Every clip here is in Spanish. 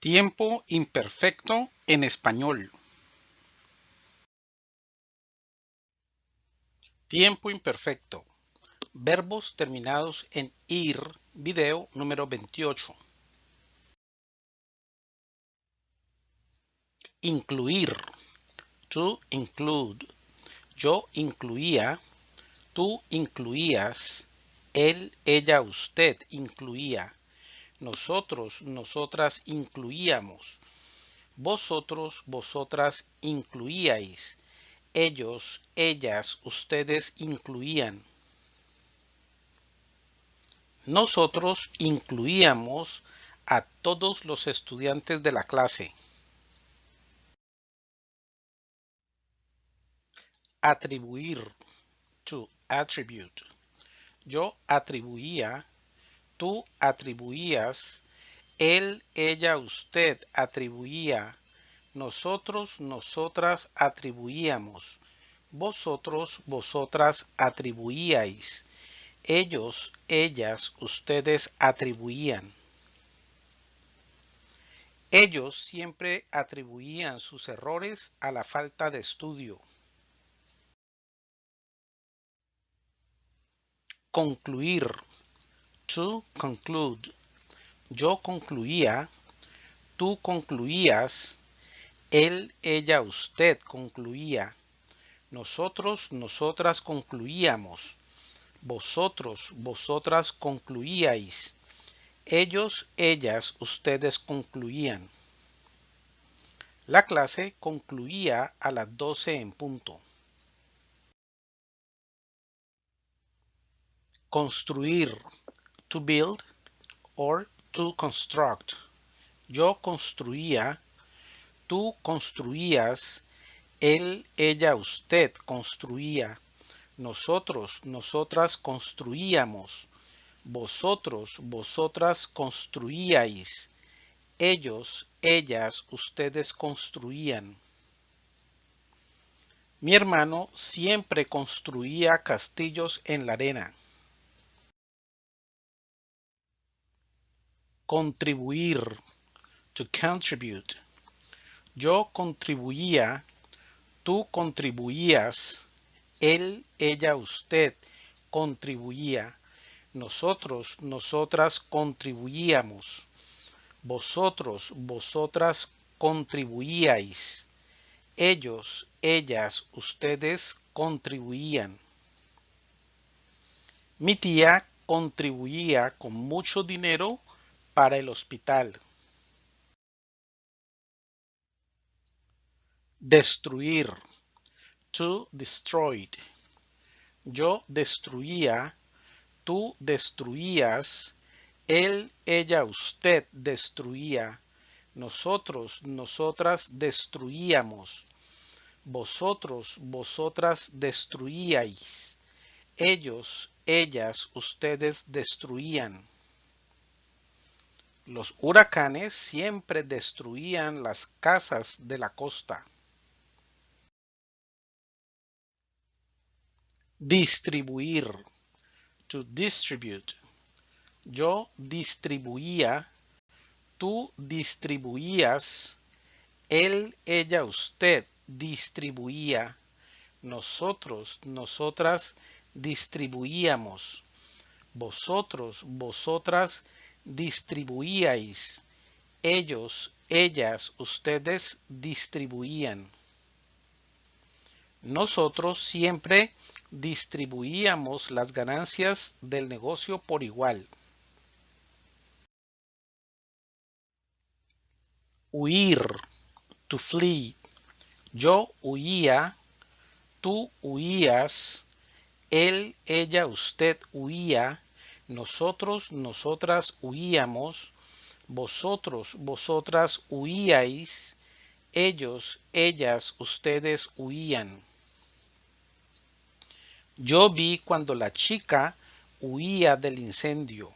Tiempo imperfecto en español. Tiempo imperfecto. Verbos terminados en ir. Video número 28. Incluir. To include. Yo incluía. Tú incluías. Él, ella, usted incluía nosotros, nosotras incluíamos, vosotros, vosotras incluíais, ellos, ellas, ustedes incluían. Nosotros incluíamos a todos los estudiantes de la clase. Atribuir, to attribute. Yo atribuía tú atribuías, él, ella, usted atribuía, nosotros, nosotras atribuíamos, vosotros, vosotras atribuíais, ellos, ellas, ustedes atribuían. Ellos siempre atribuían sus errores a la falta de estudio. Concluir to conclude. Yo concluía, tú concluías, él, ella, usted concluía, nosotros, nosotras concluíamos, vosotros, vosotras concluíais, ellos, ellas, ustedes concluían. La clase concluía a las 12 en punto. Construir to build or to construct. Yo construía, tú construías, él, ella, usted construía, nosotros, nosotras construíamos, vosotros, vosotras construíais, ellos, ellas, ustedes construían. Mi hermano siempre construía castillos en la arena. Contribuir. To contribute. Yo contribuía. Tú contribuías. Él, ella, usted contribuía. Nosotros, nosotras contribuíamos. Vosotros, vosotras contribuíais. Ellos, ellas, ustedes contribuían. Mi tía contribuía con mucho dinero para el hospital. Destruir. To destroy. Yo destruía. Tú destruías. Él, ella, usted destruía. Nosotros, nosotras destruíamos. Vosotros, vosotras destruíais. Ellos, ellas, ustedes destruían. Los huracanes siempre destruían las casas de la costa. Distribuir. To distribute. Yo distribuía. Tú distribuías. Él, ella, usted distribuía. Nosotros, nosotras distribuíamos. Vosotros, vosotras distribuíais. Ellos, ellas, ustedes distribuían. Nosotros siempre distribuíamos las ganancias del negocio por igual. Huir, to flee. Yo huía, tú huías, él, ella, usted huía, nosotros, nosotras huíamos, vosotros, vosotras huíais, ellos, ellas, ustedes huían. Yo vi cuando la chica huía del incendio.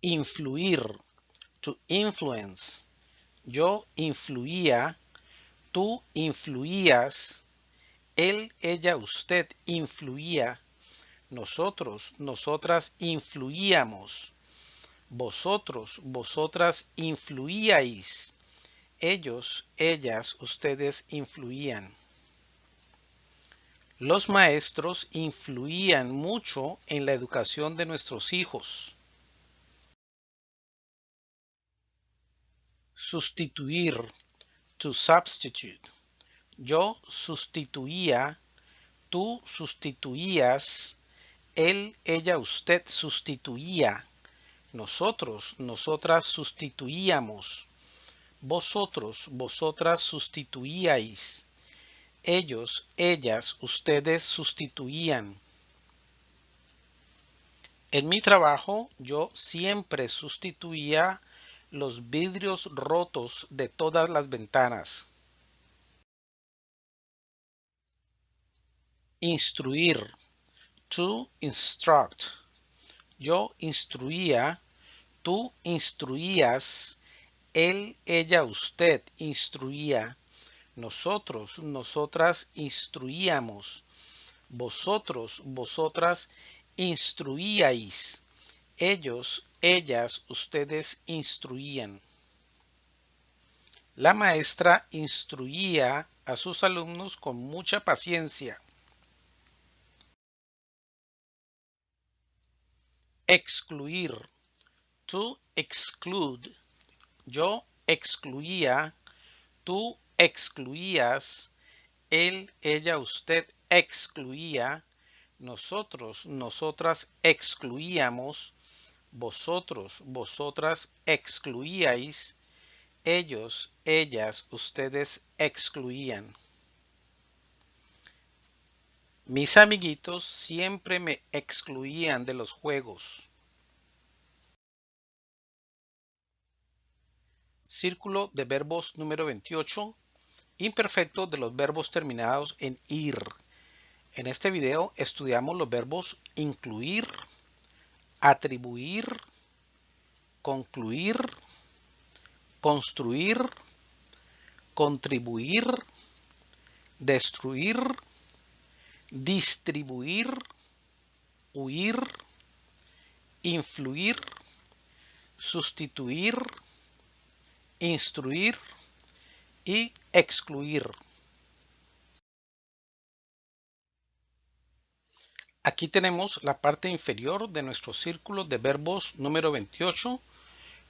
Influir, to influence. Yo influía, tú influías, él, ella, usted influía. Nosotros, nosotras influíamos. Vosotros, vosotras influíais. Ellos, ellas, ustedes influían. Los maestros influían mucho en la educación de nuestros hijos. Sustituir. To substitute. Yo sustituía. Tú sustituías. Él, ella, usted sustituía. Nosotros, nosotras sustituíamos. Vosotros, vosotras sustituíais. Ellos, ellas, ustedes sustituían. En mi trabajo yo siempre sustituía los vidrios rotos de todas las ventanas. Instruir. To instruct. Yo instruía, tú instruías, él, ella, usted instruía, nosotros, nosotras instruíamos, vosotros, vosotras instruíais, ellos, ellas, ustedes instruían. La maestra instruía a sus alumnos con mucha paciencia. Excluir. To exclude. Yo excluía. Tú excluías. Él, ella, usted excluía. Nosotros, nosotras excluíamos. Vosotros, vosotras excluíais. Ellos, ellas, ustedes excluían. Mis amiguitos siempre me excluían de los juegos. Círculo de verbos número 28. Imperfecto de los verbos terminados en ir. En este video estudiamos los verbos incluir, atribuir, concluir, construir, contribuir, destruir, distribuir, huir, influir, sustituir, instruir y excluir. Aquí tenemos la parte inferior de nuestro círculo de verbos número 28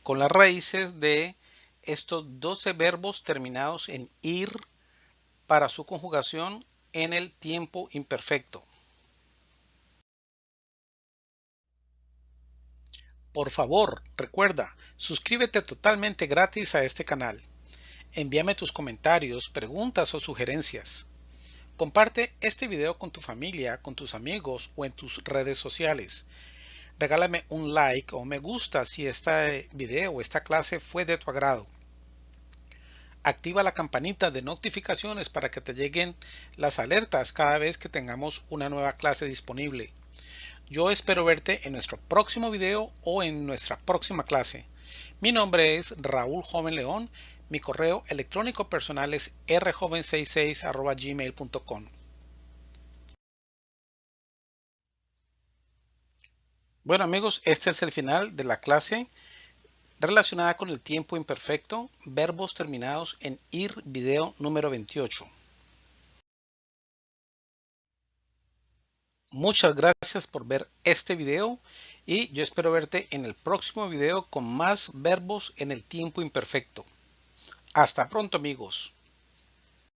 con las raíces de estos 12 verbos terminados en ir para su conjugación en el tiempo imperfecto. Por favor, recuerda, suscríbete totalmente gratis a este canal. Envíame tus comentarios, preguntas o sugerencias. Comparte este video con tu familia, con tus amigos o en tus redes sociales. Regálame un like o me gusta si este video o esta clase fue de tu agrado activa la campanita de notificaciones para que te lleguen las alertas cada vez que tengamos una nueva clase disponible. Yo espero verte en nuestro próximo video o en nuestra próxima clase. Mi nombre es Raúl Joven León. Mi correo electrónico personal es rjoven66 Bueno amigos, este es el final de la clase relacionada con el tiempo imperfecto, verbos terminados en ir video número 28. Muchas gracias por ver este video y yo espero verte en el próximo video con más verbos en el tiempo imperfecto. Hasta pronto amigos.